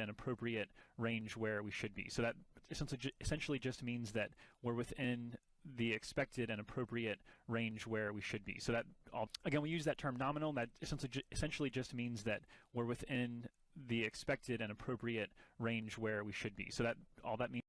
an appropriate range where we should be. So that essentially essentially just means that we're within the expected and appropriate range where we should be. So that again, we use that term nominal. and That essentially essentially just means that we're within the expected and appropriate range where we should be. So that all that means